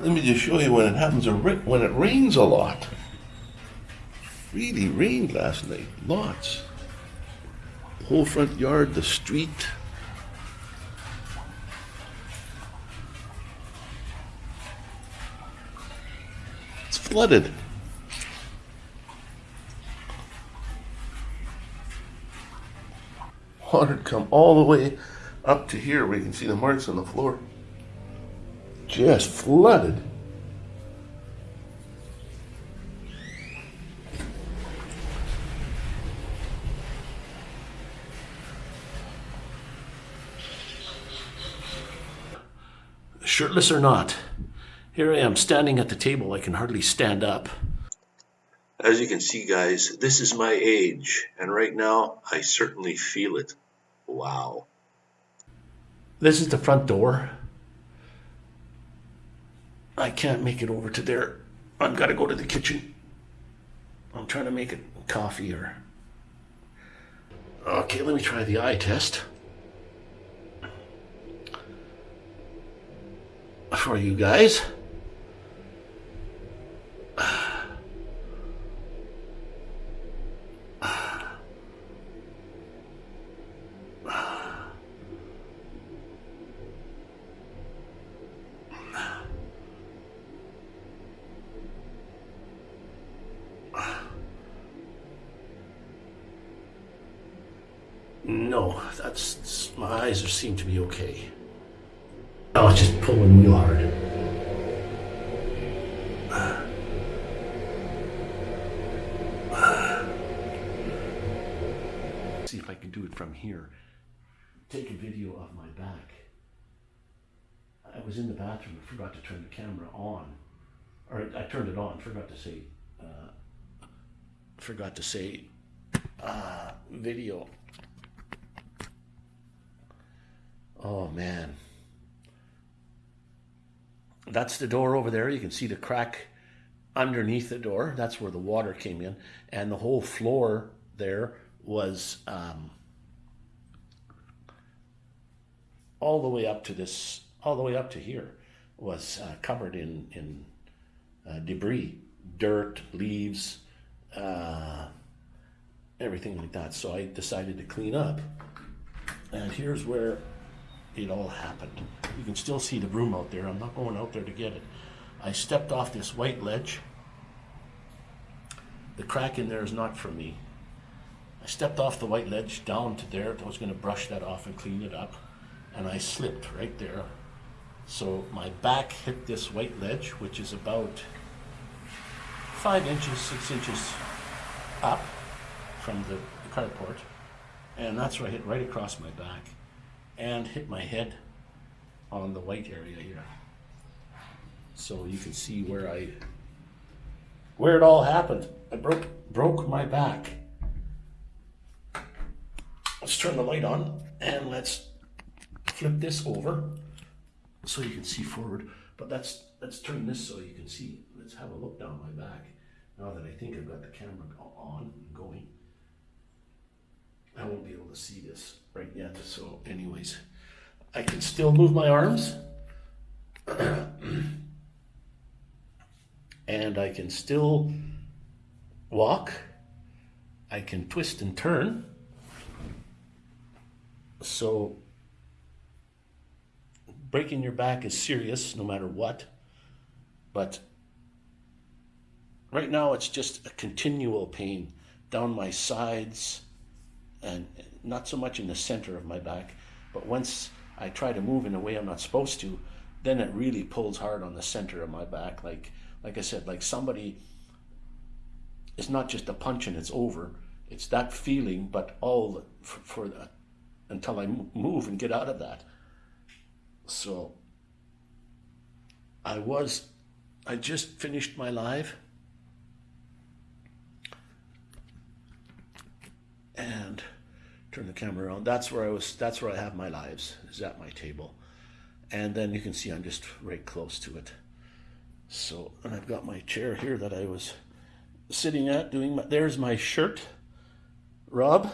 Let me just show you when it happens, when it rains a lot. Really rained last night, lots. Whole front yard, the street. It's flooded. Water come all the way up to here where you can see the marks on the floor just flooded. Shirtless or not, here I am standing at the table. I can hardly stand up. As you can see, guys, this is my age, and right now I certainly feel it. Wow. This is the front door. I can't make it over to there. I've got to go to the kitchen. I'm trying to make it coffee or... Okay, let me try the eye test. For you guys. No, that's my eyes are, seem to be okay. Oh, it's just pulling real hard. See if I can do it from here. Take a video of my back. I was in the bathroom and forgot to turn the camera on. Or I turned it on, forgot to say, uh, forgot to say uh, video. Oh man. That's the door over there. You can see the crack underneath the door. That's where the water came in. And the whole floor there was um, all the way up to this, all the way up to here was uh, covered in, in uh, debris, dirt, leaves, uh, everything like that. So I decided to clean up. And here's where it all happened. You can still see the broom out there. I'm not going out there to get it. I stepped off this white ledge. The crack in there is not for me. I stepped off the white ledge down to there. I was going to brush that off and clean it up. And I slipped right there. So my back hit this white ledge, which is about five inches, six inches up from the, the carport. And that's where I hit right across my back and hit my head on the white area here. So you can see where I, where it all happened. I broke, broke my back. Let's turn the light on and let's flip this over so you can see forward. But let's, let's turn this so you can see. Let's have a look down my back. Now that I think I've got the camera on and going. I won't be able to see this right yet. So anyways, I can still move my arms. and I can still walk. I can twist and turn. So breaking your back is serious no matter what. But right now it's just a continual pain down my sides, and not so much in the center of my back, but once I try to move in a way I'm not supposed to, then it really pulls hard on the center of my back. Like, like I said, like somebody, it's not just a punch and it's over. It's that feeling, but all for, for that until I move and get out of that. So I was, I just finished my live. And turn the camera around. That's where I was, that's where I have my lives, is at my table. And then you can see I'm just right close to it. So, and I've got my chair here that I was sitting at doing my, there's my shirt, Rob.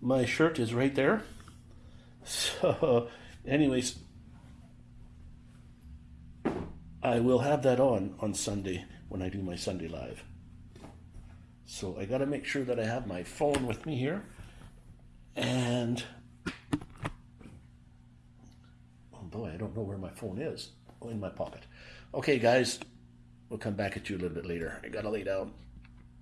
My shirt is right there. So, anyways, I will have that on on Sunday when I do my Sunday live. So I got to make sure that I have my phone with me here. And oh boy, I don't know where my phone is. Oh, in my pocket. Okay, guys, we'll come back at you a little bit later. I got to lay down.